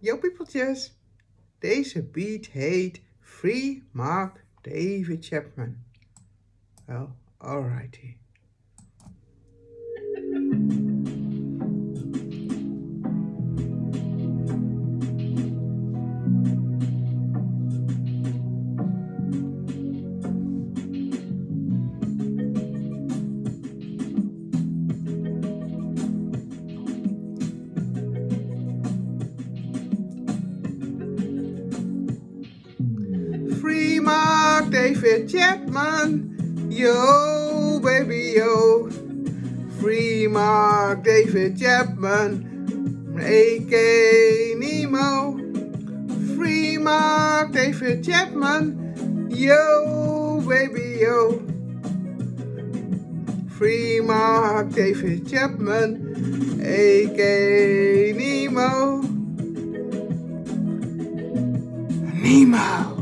Yo peopletjes, deze beat heet Free Mark David Chapman. Well, alrighty. David Chapman, yo baby yo. Free Mark David Chapman, A.K. Nemo. Free Mark David Chapman, yo baby yo. Free Mark David Chapman, A.K. Nemo. Nemo.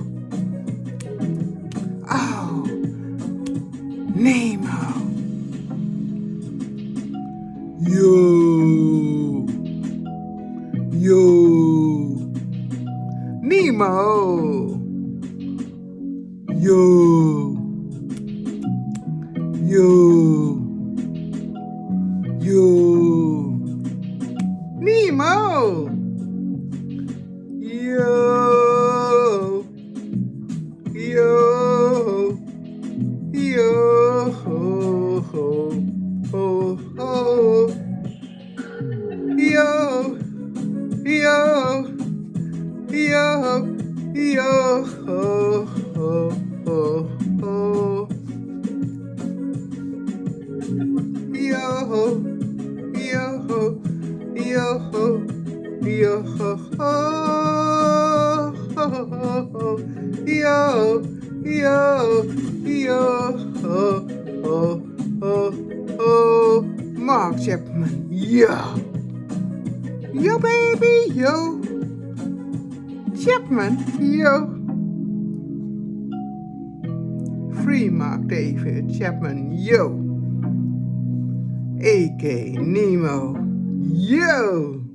Yo. Yo. Nemo. Yo. Yo. Yo. Nemo. Yo. Ho, ho, ho, ho. Yo. Yo. Yo. Yo. Ho, Yo. Yo. Yo. Ho, ho, ho, ho. Mark Chapman. Yo. Yo, baby. Yo. Chapman. Yo. Free Mark David Chapman. Yo. A.K. Nemo. Yo.